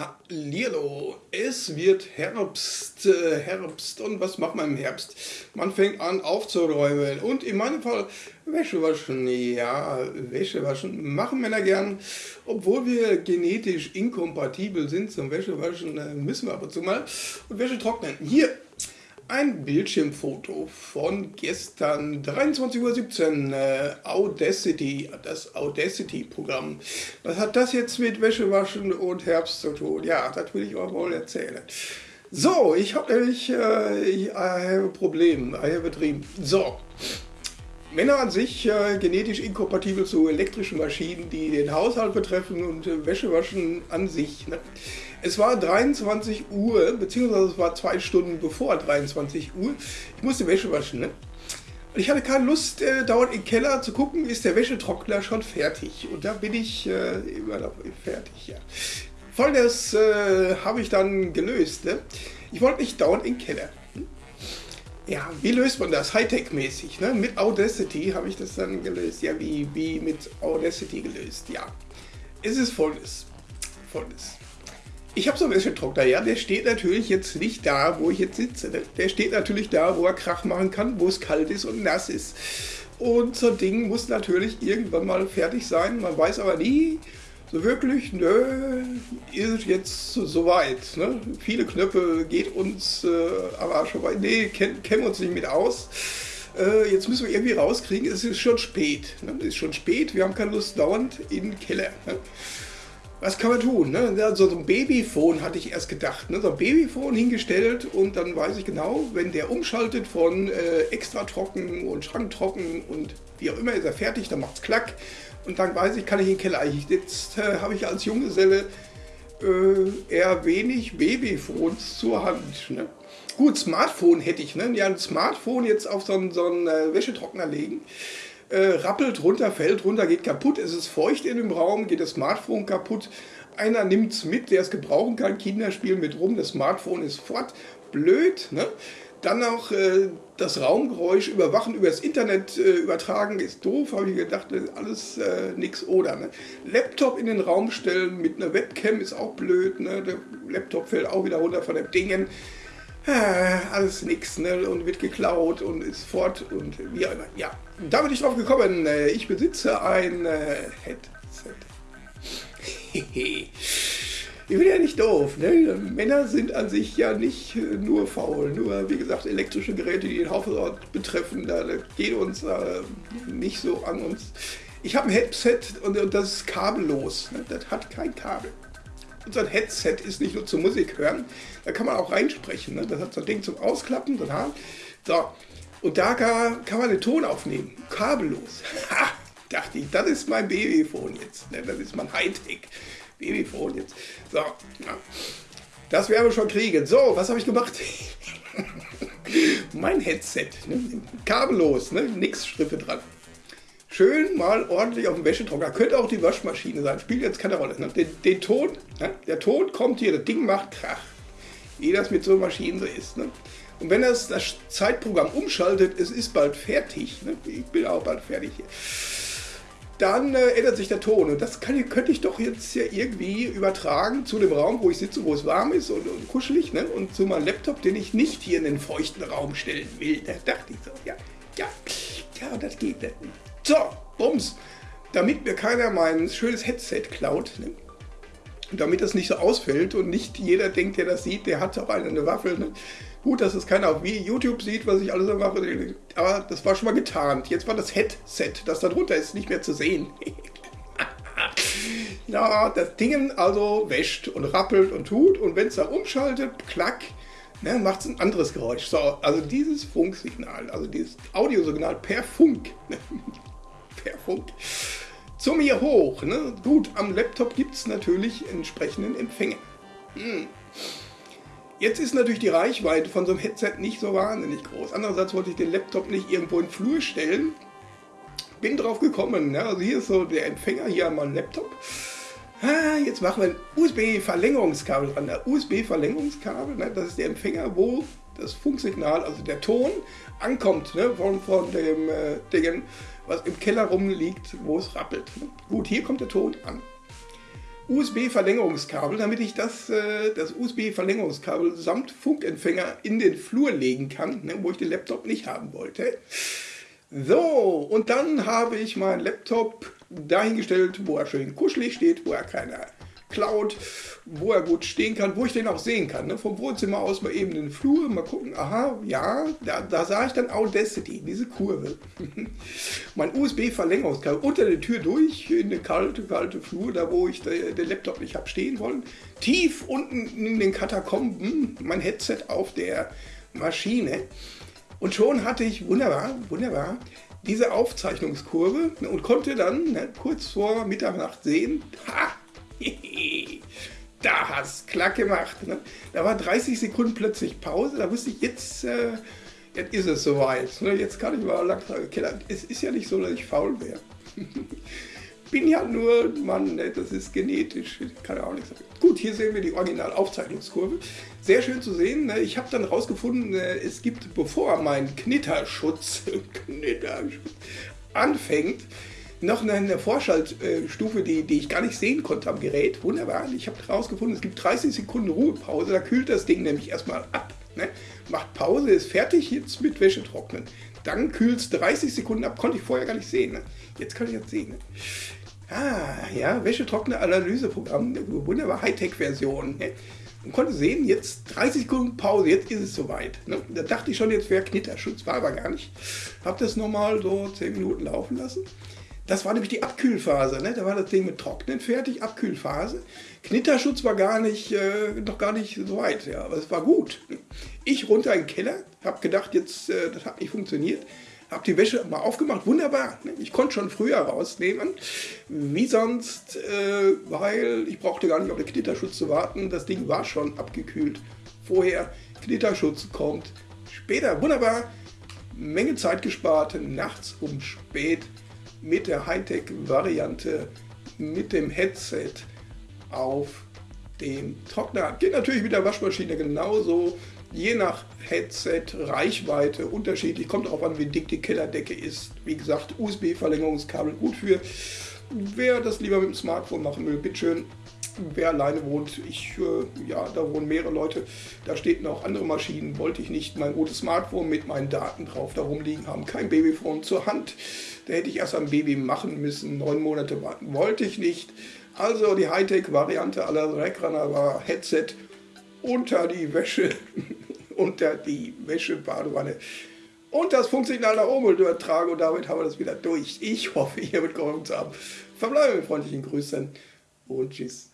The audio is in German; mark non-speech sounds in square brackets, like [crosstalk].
Hallihallo, es wird Herbst, äh, Herbst und was macht man im Herbst? Man fängt an aufzuräumen und in meinem Fall Wäsche waschen. Ja, Wäsche waschen machen Männer gern, obwohl wir genetisch inkompatibel sind zum Wäschewaschen, äh, müssen wir ab und zu mal und Wäsche trocknen. Hier ein Bildschirmfoto von gestern 23.17 Uhr, äh, Audacity, das Audacity-Programm. Was hat das jetzt mit Wäschewaschen und Herbst zu tun? Ja, das will ich euch wohl erzählen. So, ich habe nämlich äh, ich, I have Problem, I have. So, Männer an sich äh, genetisch inkompatibel zu elektrischen Maschinen, die den Haushalt betreffen und äh, Wäschewaschen an sich. Ne? Es war 23 Uhr, beziehungsweise es war zwei Stunden bevor 23 Uhr. Ich musste Wäsche waschen, ne? Und ich hatte keine Lust, äh, dauernd im Keller zu gucken, ist der Wäschetrockner schon fertig. Und da bin ich äh, immer noch fertig, ja. Folgendes äh, habe ich dann gelöst. Ne? Ich wollte nicht dauernd im Keller. Ja, wie löst man das? Hightech-mäßig. Ne? Mit Audacity habe ich das dann gelöst. Ja, wie, wie mit Audacity gelöst. Ja, es ist folgendes. Folgendes. Ich habe so ein Wäschetrockner, ja, der steht natürlich jetzt nicht da, wo ich jetzt sitze. Der steht natürlich da, wo er Krach machen kann, wo es kalt ist und nass ist. Und so ein Ding muss natürlich irgendwann mal fertig sein. Man weiß aber nie so wirklich, nö, ist jetzt soweit. Ne? Viele Knöpfe geht uns äh, aber schon weit. Nee, kennen kenn wir uns nicht mit aus. Äh, jetzt müssen wir irgendwie rauskriegen, es ist schon spät. Ne? Es ist schon spät, wir haben keine Lust dauernd in den Keller. Ne? was kann man tun? Ne? So, so ein Babyphone hatte ich erst gedacht. Ne? So ein Babyphone hingestellt und dann weiß ich genau, wenn der umschaltet von äh, extra trocken und schranktrocken und wie auch immer ist er fertig, dann macht es klack und dann weiß ich, kann ich in den Keller. Jetzt äh, habe ich als Junggeselle äh, eher wenig Babyphones zur Hand. Ne? Gut, Smartphone hätte ich. Ne? Ja, ein Smartphone jetzt auf so einen, so einen äh, Wäschetrockner legen äh, rappelt runter, fällt runter, geht kaputt, es ist feucht in dem Raum, geht das Smartphone kaputt. Einer nimmt es mit, der es gebrauchen kann, Kinder spielen mit rum, das Smartphone ist fort. Blöd, ne? Dann auch äh, das Raumgeräusch überwachen, über das Internet äh, übertragen, ist doof, habe ich gedacht, alles äh, nix oder. Ne? Laptop in den Raum stellen mit einer Webcam ist auch blöd, ne? der Laptop fällt auch wieder runter von dem Dingen. Äh, alles nix ne? und wird geklaut und ist fort und wie auch immer. Ja, da bin ich drauf gekommen. Äh, ich besitze ein äh, Headset. [laughs] ich bin ja nicht doof. Ne? Männer sind an sich ja nicht äh, nur faul. Nur, wie gesagt, elektrische Geräte, die den Hausort betreffen, da, geht uns äh, nicht so an uns. Ich habe ein Headset und, und, das ist kabellos. Ne? Das hat kein Kabel. Unser Headset ist nicht nur zum Musik hören, da kann man auch reinsprechen. Ne? Das hat so ein Ding zum Ausklappen. So. Und da kann, kann man den Ton aufnehmen. Kabellos. [laughs] Ha! Dachte ich, das ist mein Babyphone jetzt. Ne? Das ist mein Hightech Babyphone jetzt. So. Das werden wir schon kriegen. So, was habe ich gemacht? [laughs] mein Headset. Ne? Kabellos, ne? nix Striffe dran schön mal ordentlich auf dem Wäschetrockner. Könnte auch die Waschmaschine sein, spielt jetzt keine Rolle. Ne? Den, den, Ton, ne? der Ton kommt hier, das Ding macht Krach. Wie das mit so Maschinen so ist. Ne? Und wenn das das Zeitprogramm umschaltet, es ist bald fertig, ne? ich bin auch bald fertig hier, dann äh, ändert sich der Ton. Und das kann, könnte ich doch jetzt ja irgendwie übertragen zu dem Raum, wo ich sitze, wo es warm ist und, und kuschelig. Ne? Und zu meinem Laptop, den ich nicht hier in den feuchten Raum stellen will. Da dachte ich so, ja, ja, ja, das geht nicht. So, bums. Damit mir keiner mein schönes Headset klaut, ne? Damit das nicht so ausfällt und nicht jeder denkt, der das sieht, der hat auch eine Waffe. Ne? Gut, dass es keiner auf YouTube sieht, was ich alles so mache, aber das war schon mal getarnt. Jetzt war das Headset, das da drunter ist, nicht mehr zu sehen. [laughs] ja, das Ding also wäscht und rappelt und tut und wenn es da umschaltet, klack, ne, macht es ein anderes Geräusch. So, also dieses Funksignal, also dieses Audiosignal per Funk, [laughs] ne, per Funk, zu mir hoch. Ne? Gut, am Laptop gibt es natürlich entsprechenden Empfänger. Hm. Jetzt ist natürlich die Reichweite von so einem Headset nicht so wahnsinnig groß. Andererseits wollte ich den Laptop nicht irgendwo in den Flur stellen. Bin drauf gekommen. Ne? Also hier ist so der Empfänger, hier an meinem Laptop. Ah, jetzt machen wir ein USB-Verlängerungskabel dran. Der USB-Verlängerungskabel, ne? das ist der Empfänger, wo das Funksignal, also der Ton, ankommt ne? von, von dem äh, Ding, was im Keller rumliegt, wo es rappelt. Gut, hier kommt der Ton an. USB-Verlängerungskabel, damit ich das, äh, das USB-Verlängerungskabel samt Funkempfänger in den Flur legen kann, ne, wo ich den Laptop nicht haben wollte. So, und dann habe ich meinen Laptop dahingestellt, wo er schön kuschelig steht, wo er keine Cloud, wo er gut stehen kann, wo ich den auch sehen kann. Ne? Vom Wohnzimmer aus mal eben in den Flur, mal gucken, aha, ja, da, da sah ich dann Audacity, diese Kurve. [laughs] mein USB-Verlängerungskabel unter der Tür durch, in den kalte, kalte Flur, da wo ich den Laptop nicht habe stehen wollen. Tief unten in den Katakomben mein Headset auf der Maschine. Und schon hatte ich, wunderbar, wunderbar, diese Aufzeichnungskurve ne, und konnte dann ne, kurz vor Mitternacht sehen, ha, [laughs] da hast klack gemacht. Ne? Da war 30 Sekunden plötzlich Pause, da wusste ich, jetzt, äh, jetzt ist es soweit. Ne? Jetzt kann ich mal langsam keller. Es ist ja nicht so, dass ich faul wäre. [laughs] Bin ja nur Mann, ne? das ist genetisch, kann ja auch nichts sagen. Gut, hier sehen wir die Original-Aufzeichnungskurve. Sehr schön zu sehen. Ne? Ich habe dann rausgefunden, äh, es gibt, bevor mein Knitterschutz, [laughs] Knitterschutz anfängt, noch eine Vorschaltstufe, die, die ich gar nicht sehen konnte am Gerät. Wunderbar. Ich habe herausgefunden, es gibt 30 Sekunden Ruhepause. Da kühlt das Ding nämlich erstmal ab. Ne? Macht Pause, ist fertig, jetzt mit Wäsche trocknen. Dann kühlt es 30 Sekunden ab. Konnte ich vorher gar nicht sehen. Ne? Jetzt kann ich jetzt sehen. Ne? Ah, ja, Wäschetrockner-Analyseprogramm. Wunderbar, Hightech-Version. Ne? Und konnte sehen, jetzt 30 Sekunden Pause, jetzt ist es soweit. Ne? Da dachte ich schon, jetzt wäre Knitterschutz, war aber gar nicht. Habe das nochmal so 10 Minuten laufen lassen. Das war nämlich die Abkühlphase. Ne? Da war das Ding mit Trocknen fertig, Abkühlphase. Knitterschutz war gar nicht, äh, noch gar nicht so weit, ja, aber es war gut. Ich runter in den Keller, habe gedacht, jetzt, äh, das hat nicht funktioniert. Habe die Wäsche mal aufgemacht, wunderbar. Ne? Ich konnte schon früher rausnehmen, wie sonst, äh, weil ich brauchte gar nicht auf den Knitterschutz zu warten. Das Ding war schon abgekühlt. Vorher, Knitterschutz kommt später, wunderbar. Menge Zeit gespart, nachts um spät mit der Hightech-Variante mit dem Headset auf dem Trockner. Geht natürlich mit der Waschmaschine genauso. Je nach Headset, Reichweite unterschiedlich. Kommt darauf an, wie dick die Kellerdecke ist. Wie gesagt, USB-Verlängerungskabel gut für. Wer das lieber mit dem Smartphone machen will, bitteschön wer alleine wohnt, ich, äh, ja, da wohnen mehrere Leute, da steht noch andere Maschinen, wollte ich nicht mein gutes Smartphone mit meinen Daten drauf da rumliegen haben, kein Babyphone zur Hand. Da hätte ich erst ein Baby machen müssen, neun Monate warten, wollte ich nicht. Also die Hightech-Variante aller Dreckrunner war Headset unter die Wäsche, [laughs] unter die Wäschebadewanne. Und das Funksignal nach oben übertragen und damit haben wir das wieder durch. Ich hoffe, ihr mitgeholfen zu haben. Verbleibe mit freundlichen Grüßen und tschüss.